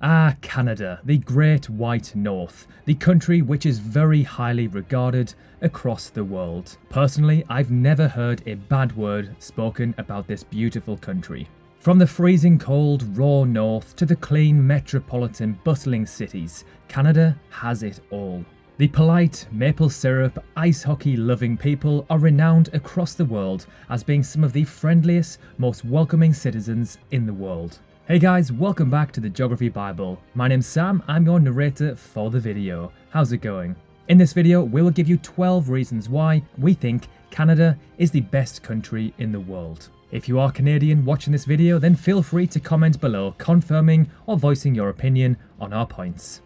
Ah, Canada, the great white north, the country which is very highly regarded across the world. Personally, I've never heard a bad word spoken about this beautiful country. From the freezing cold, raw north to the clean, metropolitan, bustling cities, Canada has it all. The polite, maple syrup, ice hockey loving people are renowned across the world as being some of the friendliest, most welcoming citizens in the world. Hey guys, welcome back to the Geography Bible. My name's Sam, I'm your narrator for the video. How's it going? In this video, we will give you 12 reasons why we think Canada is the best country in the world. If you are Canadian watching this video, then feel free to comment below confirming or voicing your opinion on our points.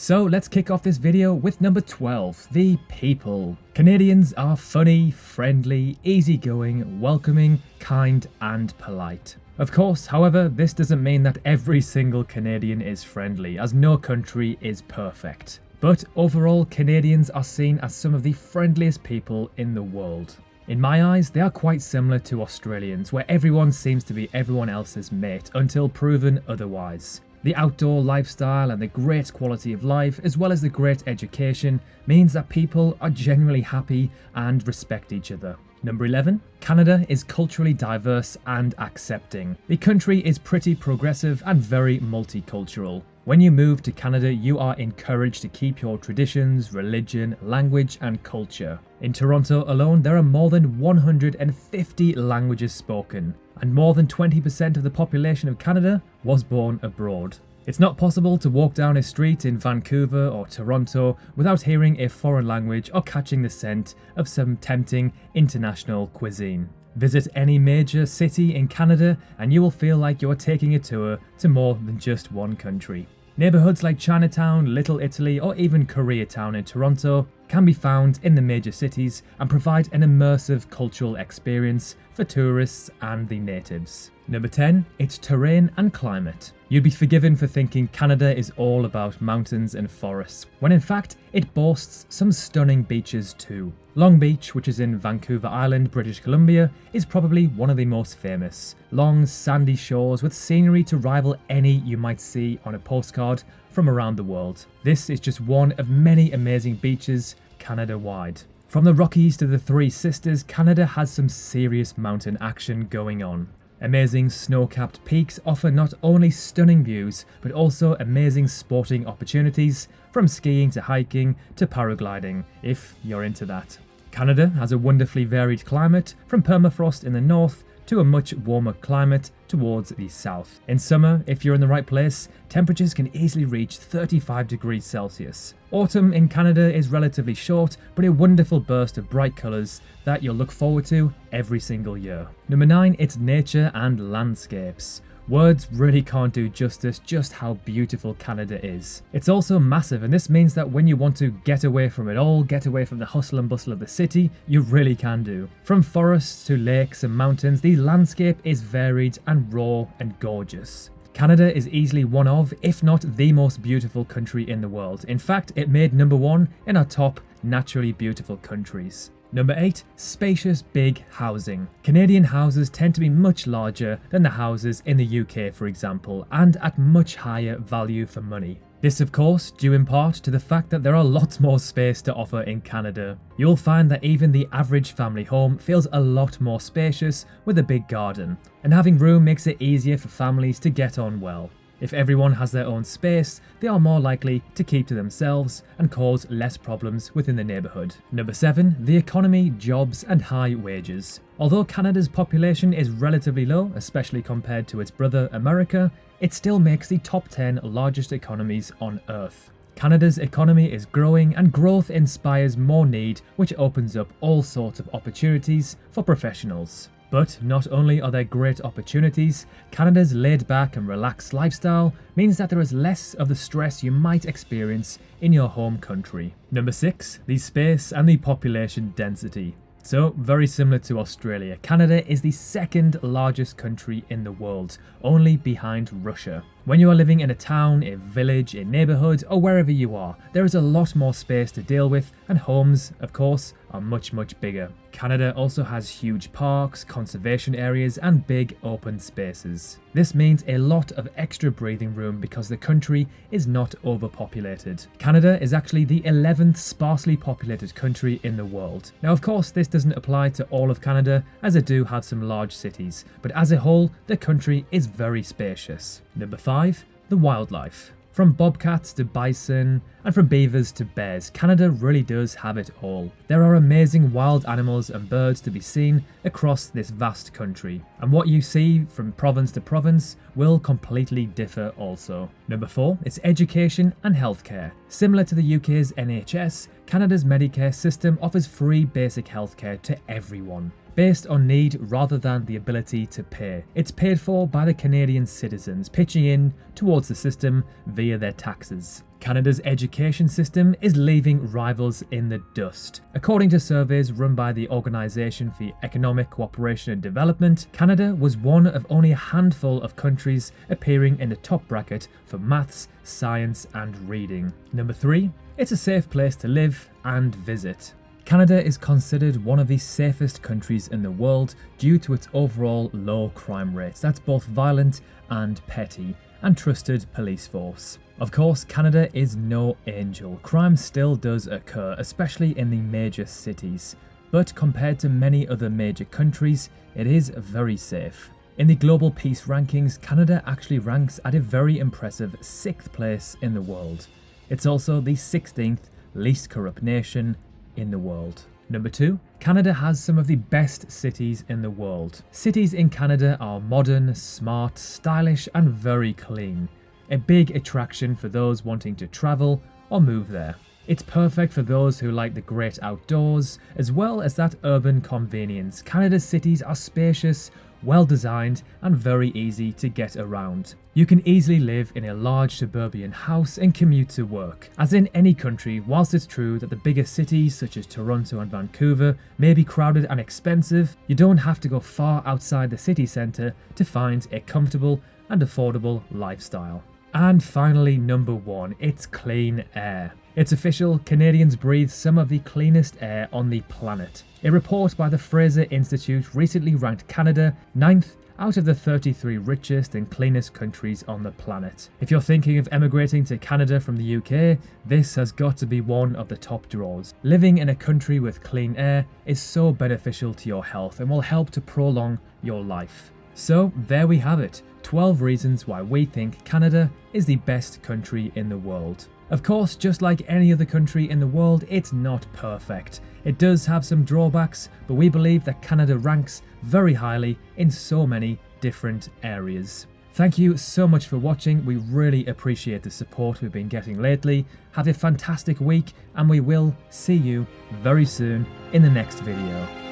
So let's kick off this video with number 12, the people. Canadians are funny, friendly, easygoing, welcoming, kind and polite. Of course, however, this doesn't mean that every single Canadian is friendly, as no country is perfect. But overall, Canadians are seen as some of the friendliest people in the world. In my eyes, they are quite similar to Australians, where everyone seems to be everyone else's mate until proven otherwise. The outdoor lifestyle and the great quality of life, as well as the great education, means that people are generally happy and respect each other. Number 11. Canada is culturally diverse and accepting. The country is pretty progressive and very multicultural. When you move to Canada, you are encouraged to keep your traditions, religion, language, and culture. In Toronto alone, there are more than 150 languages spoken, and more than 20% of the population of Canada was born abroad. It's not possible to walk down a street in Vancouver or Toronto without hearing a foreign language or catching the scent of some tempting international cuisine. Visit any major city in Canada and you will feel like you are taking a tour to more than just one country. Neighbourhoods like Chinatown, Little Italy, or even Koreatown in Toronto can be found in the major cities and provide an immersive cultural experience for tourists and the natives. Number 10, its terrain and climate. You'd be forgiven for thinking Canada is all about mountains and forests, when in fact it boasts some stunning beaches too. Long Beach, which is in Vancouver Island, British Columbia, is probably one of the most famous. Long, sandy shores with scenery to rival any you might see on a postcard from around the world. This is just one of many amazing beaches Canada-wide. From the Rockies to the Three Sisters, Canada has some serious mountain action going on. Amazing snow-capped peaks offer not only stunning views, but also amazing sporting opportunities, from skiing to hiking to paragliding, if you're into that. Canada has a wonderfully varied climate, from permafrost in the north to a much warmer climate towards the south. In summer, if you're in the right place, temperatures can easily reach 35 degrees Celsius. Autumn in Canada is relatively short, but a wonderful burst of bright colours that you'll look forward to every single year. Number 9, it's nature and landscapes. Words really can't do justice just how beautiful Canada is. It's also massive and this means that when you want to get away from it all, get away from the hustle and bustle of the city, you really can do. From forests to lakes and mountains, the landscape is varied and raw and gorgeous. Canada is easily one of, if not the most beautiful country in the world. In fact, it made number one in our top naturally beautiful countries. Number 8. Spacious big housing. Canadian houses tend to be much larger than the houses in the UK for example, and at much higher value for money. This of course due in part to the fact that there are lots more space to offer in Canada. You'll find that even the average family home feels a lot more spacious with a big garden, and having room makes it easier for families to get on well. If everyone has their own space, they are more likely to keep to themselves and cause less problems within the neighbourhood. Number 7. The economy, jobs and high wages. Although Canada's population is relatively low, especially compared to its brother America, it still makes the top 10 largest economies on Earth. Canada's economy is growing and growth inspires more need which opens up all sorts of opportunities for professionals. But not only are there great opportunities, Canada's laid back and relaxed lifestyle means that there is less of the stress you might experience in your home country. Number 6. The space and the population density. So, very similar to Australia, Canada is the second largest country in the world, only behind Russia. When you are living in a town, a village, a neighbourhood, or wherever you are, there is a lot more space to deal with, and homes, of course, are much, much bigger. Canada also has huge parks, conservation areas, and big open spaces. This means a lot of extra breathing room because the country is not overpopulated. Canada is actually the 11th sparsely populated country in the world. Now, of course, this doesn't apply to all of Canada, as it do have some large cities, but as a whole, the country is very spacious. Number 5. The wildlife. From bobcats to bison, and from beavers to bears, Canada really does have it all. There are amazing wild animals and birds to be seen across this vast country, and what you see from province to province will completely differ also. Number 4 is education and healthcare. Similar to the UK's NHS, Canada's Medicare system offers free basic healthcare to everyone based on need rather than the ability to pay. It's paid for by the Canadian citizens pitching in towards the system via their taxes. Canada's education system is leaving rivals in the dust. According to surveys run by the Organisation for Economic Cooperation and Development, Canada was one of only a handful of countries appearing in the top bracket for maths, science and reading. Number 3. It's a safe place to live and visit. Canada is considered one of the safest countries in the world due to its overall low crime rates, that's both violent and petty, and trusted police force. Of course, Canada is no angel. Crime still does occur, especially in the major cities, but compared to many other major countries, it is very safe. In the Global Peace Rankings, Canada actually ranks at a very impressive 6th place in the world. It's also the 16th least corrupt nation in the world. Number two, Canada has some of the best cities in the world. Cities in Canada are modern, smart, stylish, and very clean. A big attraction for those wanting to travel or move there. It's perfect for those who like the great outdoors, as well as that urban convenience. Canada's cities are spacious, well designed and very easy to get around. You can easily live in a large suburban house and commute to work. As in any country, whilst it's true that the bigger cities such as Toronto and Vancouver may be crowded and expensive, you don't have to go far outside the city centre to find a comfortable and affordable lifestyle. And finally, number one, it's clean air. It's official, Canadians breathe some of the cleanest air on the planet. A report by the Fraser Institute recently ranked Canada ninth out of the 33 richest and cleanest countries on the planet. If you're thinking of emigrating to Canada from the UK, this has got to be one of the top draws. Living in a country with clean air is so beneficial to your health and will help to prolong your life. So there we have it, 12 reasons why we think Canada is the best country in the world. Of course, just like any other country in the world, it's not perfect. It does have some drawbacks, but we believe that Canada ranks very highly in so many different areas. Thank you so much for watching, we really appreciate the support we've been getting lately. Have a fantastic week and we will see you very soon in the next video.